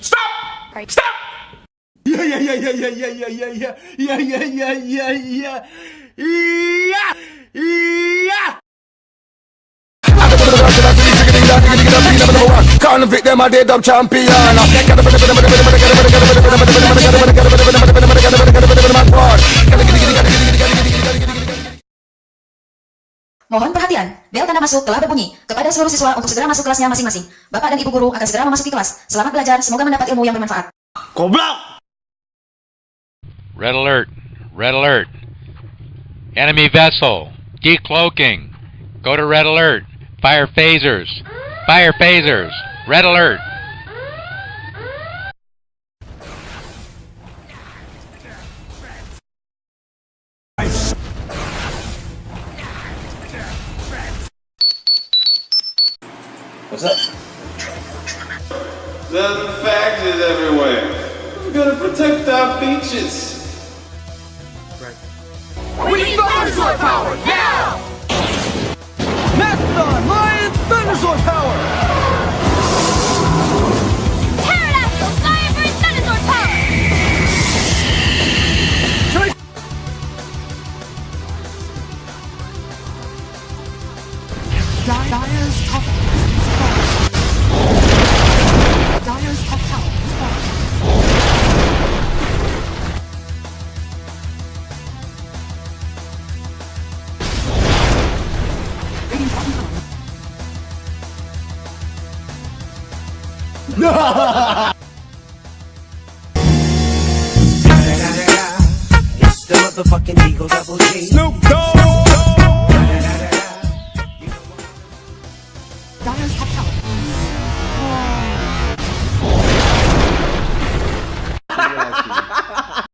Stop! Stop! Yeah, yeah, yeah, yeah, yeah, yeah, yeah, yeah, yeah, yeah, yeah, yeah, yeah, yeah, yeah. Convict them a dead up champion Mohon perhatian, bel tanda masuk telah berbunyi. Kepada seluruh siswa untuk segera masuk kelasnya masing-masing. Bapak dan Ibu Guru akan segera memasuki kelas. Selamat belajar, semoga mendapat ilmu yang bermanfaat. Goblok! Red alert. Red alert. Enemy vessel. Decloaking. Go to red alert. Fire phasers. Fire phasers. Red alert. What's up? There's is everywhere. We're gonna protect our beaches. We need dinosaur power now! Dyer's top Dyer's top tower is It's the Eagle Double G. Snoop Dogg! 나는 사탕.